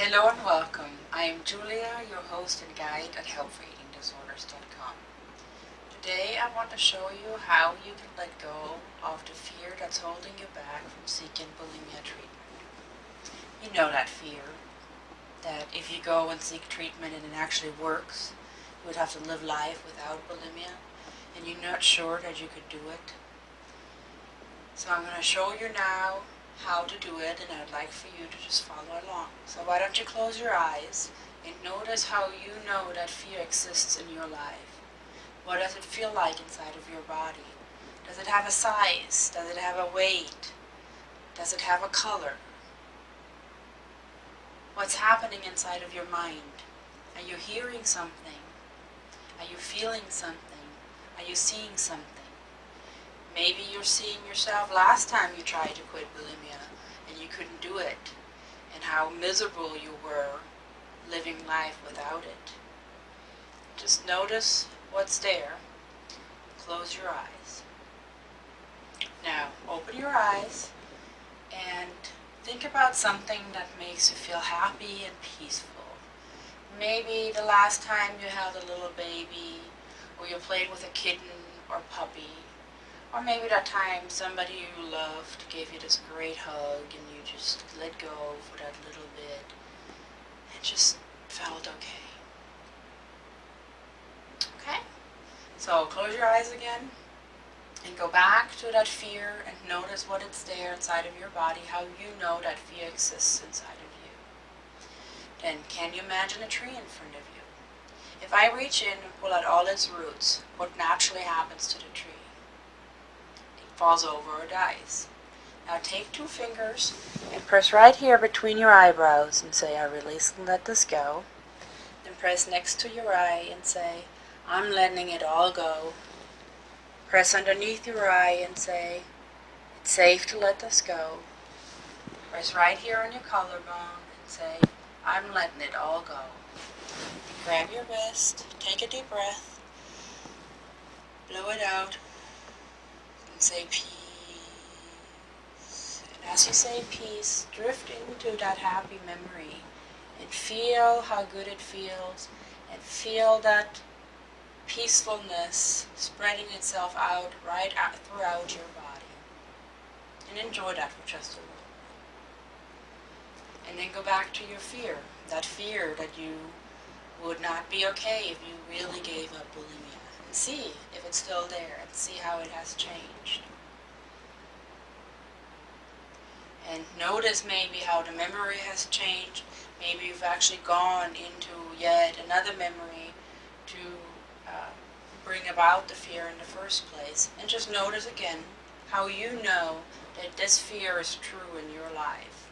Hello and welcome. I am Julia, your host and guide at helpforeatingdisorders.com. Today I want to show you how you can let go of the fear that's holding you back from seeking bulimia treatment. You know that fear, that if you go and seek treatment and it actually works, you would have to live life without bulimia, and you're not sure that you could do it. So I'm going to show you now how to do it and I'd like for you to just follow along. So why don't you close your eyes and notice how you know that fear exists in your life. What does it feel like inside of your body? Does it have a size? Does it have a weight? Does it have a color? What's happening inside of your mind? Are you hearing something? Are you feeling something? Are you seeing something? Maybe you're seeing yourself last time you tried to quit bulimia and you couldn't do it and how miserable you were living life without it. Just notice what's there. Close your eyes. Now, open your eyes and think about something that makes you feel happy and peaceful. Maybe the last time you held a little baby, or you played with a kitten or puppy, or maybe that time somebody you loved gave you this great hug and you just let go for that little bit and just felt okay. Okay? So close your eyes again and go back to that fear and notice what it's there inside of your body, how you know that fear exists inside of you. Then can you imagine a tree in front of you? If I reach in and pull out all its roots, what naturally happens to the tree? Falls over or dies. Now take two fingers and press right here between your eyebrows and say, I release and let this go. Then press next to your eye and say, I'm letting it all go. Press underneath your eye and say, it's safe to let this go. Press right here on your collarbone and say, I'm letting it all go. Grab your wrist, take a deep breath, blow it out, say peace. And as you say peace, drift into that happy memory and feel how good it feels and feel that peacefulness spreading itself out right out throughout your body. And enjoy that for just a little. And then go back to your fear, that fear that you would not be okay if you really gave up bulimia see if it's still there and see how it has changed. And notice maybe how the memory has changed. Maybe you've actually gone into yet another memory to uh, bring about the fear in the first place. And just notice again how you know that this fear is true in your life.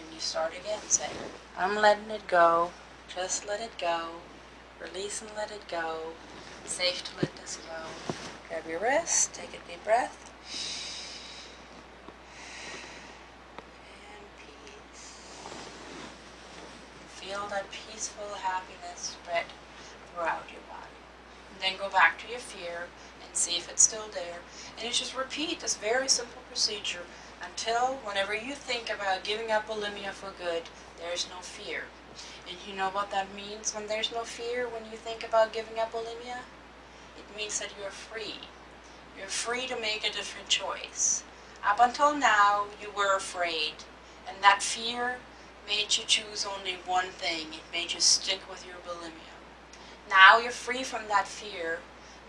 And you start again, say, I'm letting it go. Just let it go. Release and let it go safe to let this go. Grab your wrist, take a deep breath. And peace. Feel that peaceful happiness spread throughout your body. And then go back to your fear and see if it's still there. And you just repeat this very simple procedure until whenever you think about giving up bulimia for good, there's no fear. And you know what that means when there's no fear when you think about giving up bulimia? It means that you're free. You're free to make a different choice. Up until now, you were afraid, and that fear made you choose only one thing. It made you stick with your bulimia. Now you're free from that fear,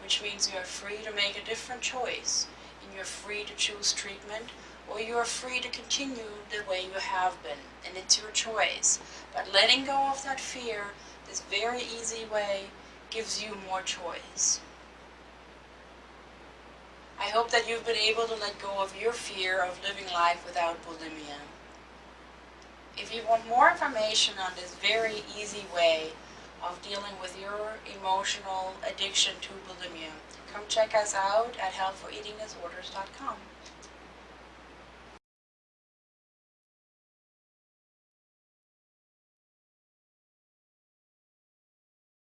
which means you're free to make a different choice, and you're free to choose treatment, or you are free to continue the way you have been, and it's your choice. But letting go of that fear, this very easy way, gives you more choice. I hope that you've been able to let go of your fear of living life without bulimia. If you want more information on this very easy way of dealing with your emotional addiction to bulimia, come check us out at helpforeatingdisorders.com.